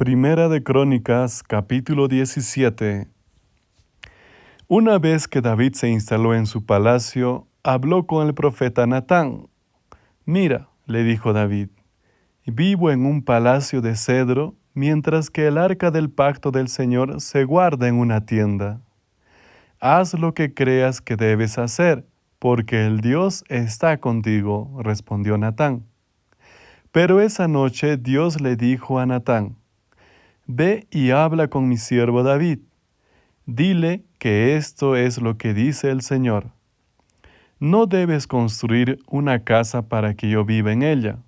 Primera de Crónicas, capítulo 17. Una vez que David se instaló en su palacio, habló con el profeta Natán. Mira, le dijo David, vivo en un palacio de cedro, mientras que el arca del pacto del Señor se guarda en una tienda. Haz lo que creas que debes hacer, porque el Dios está contigo, respondió Natán. Pero esa noche Dios le dijo a Natán, Ve y habla con mi siervo David. Dile que esto es lo que dice el Señor. No debes construir una casa para que yo viva en ella.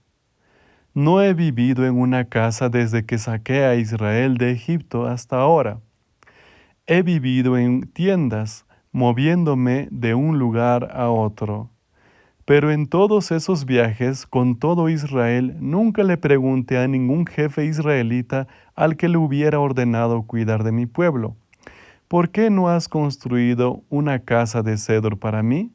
No he vivido en una casa desde que saqué a Israel de Egipto hasta ahora. He vivido en tiendas, moviéndome de un lugar a otro. Pero en todos esos viajes con todo Israel nunca le pregunté a ningún jefe israelita al que le hubiera ordenado cuidar de mi pueblo, ¿por qué no has construido una casa de cedro para mí?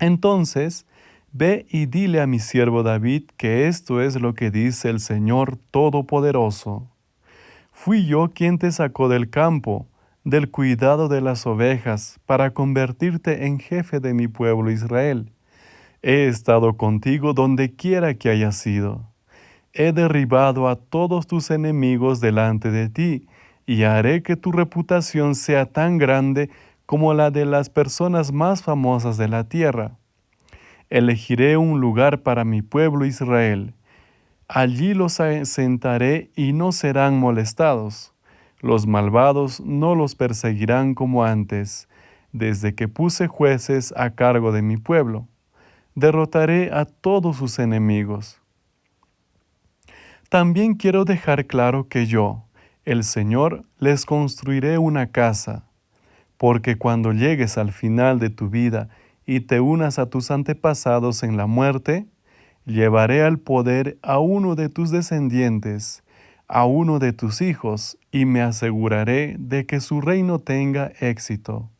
Entonces, ve y dile a mi siervo David que esto es lo que dice el Señor Todopoderoso. Fui yo quien te sacó del campo, del cuidado de las ovejas, para convertirte en jefe de mi pueblo Israel He estado contigo donde quiera que hayas sido. He derribado a todos tus enemigos delante de ti, y haré que tu reputación sea tan grande como la de las personas más famosas de la tierra. Elegiré un lugar para mi pueblo Israel. Allí los sentaré y no serán molestados. Los malvados no los perseguirán como antes, desde que puse jueces a cargo de mi pueblo derrotaré a todos sus enemigos. También quiero dejar claro que yo, el Señor, les construiré una casa, porque cuando llegues al final de tu vida y te unas a tus antepasados en la muerte, llevaré al poder a uno de tus descendientes, a uno de tus hijos, y me aseguraré de que su reino tenga éxito.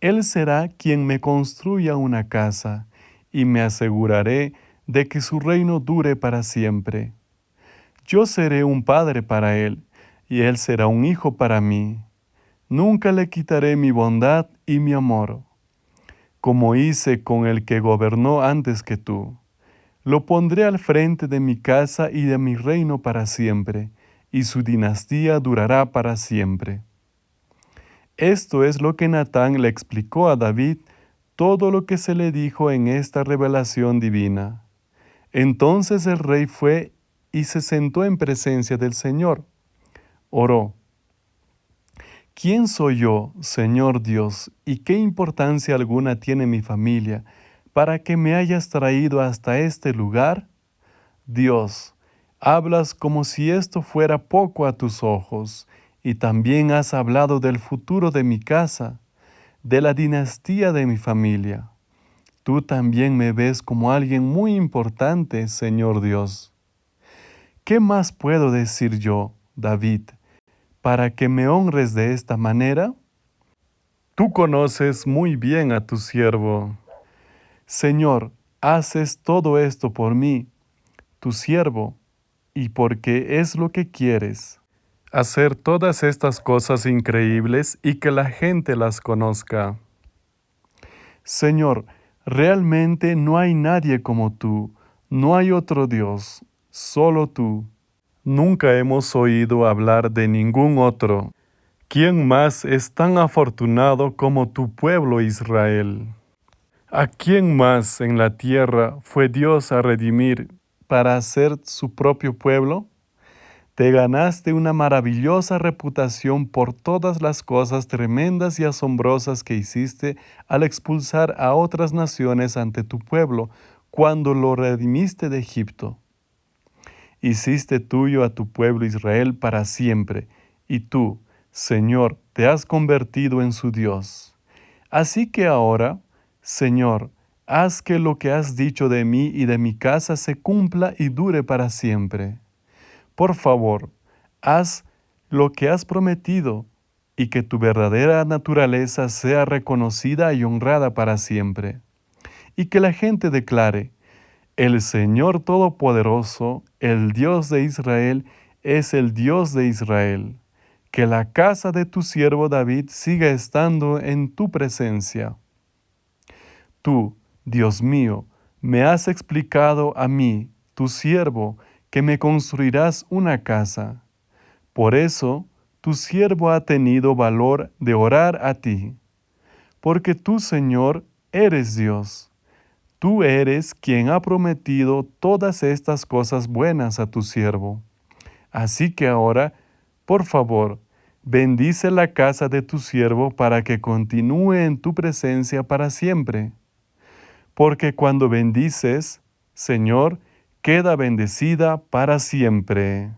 Él será quien me construya una casa, y me aseguraré de que su reino dure para siempre. Yo seré un padre para él, y él será un hijo para mí. Nunca le quitaré mi bondad y mi amor, como hice con el que gobernó antes que tú. Lo pondré al frente de mi casa y de mi reino para siempre, y su dinastía durará para siempre. Esto es lo que Natán le explicó a David todo lo que se le dijo en esta revelación divina. Entonces el rey fue y se sentó en presencia del Señor. Oró. ¿Quién soy yo, Señor Dios, y qué importancia alguna tiene mi familia para que me hayas traído hasta este lugar? Dios, hablas como si esto fuera poco a tus ojos, y también has hablado del futuro de mi casa de la dinastía de mi familia. Tú también me ves como alguien muy importante, Señor Dios. ¿Qué más puedo decir yo, David, para que me honres de esta manera? Tú conoces muy bien a tu siervo. Señor, haces todo esto por mí, tu siervo, y porque es lo que quieres hacer todas estas cosas increíbles y que la gente las conozca. Señor, realmente no hay nadie como tú, no hay otro Dios, solo tú. Nunca hemos oído hablar de ningún otro. ¿Quién más es tan afortunado como tu pueblo Israel? ¿A quién más en la tierra fue Dios a redimir para hacer su propio pueblo? Te ganaste una maravillosa reputación por todas las cosas tremendas y asombrosas que hiciste al expulsar a otras naciones ante tu pueblo cuando lo redimiste de Egipto. Hiciste tuyo a tu pueblo Israel para siempre, y tú, Señor, te has convertido en su Dios. Así que ahora, Señor, haz que lo que has dicho de mí y de mi casa se cumpla y dure para siempre. Por favor, haz lo que has prometido y que tu verdadera naturaleza sea reconocida y honrada para siempre. Y que la gente declare, el Señor Todopoderoso, el Dios de Israel, es el Dios de Israel. Que la casa de tu siervo David siga estando en tu presencia. Tú, Dios mío, me has explicado a mí, tu siervo, que me construirás una casa. Por eso, tu siervo ha tenido valor de orar a ti. Porque tú, Señor, eres Dios. Tú eres quien ha prometido todas estas cosas buenas a tu siervo. Así que ahora, por favor, bendice la casa de tu siervo para que continúe en tu presencia para siempre. Porque cuando bendices, Señor, queda bendecida para siempre.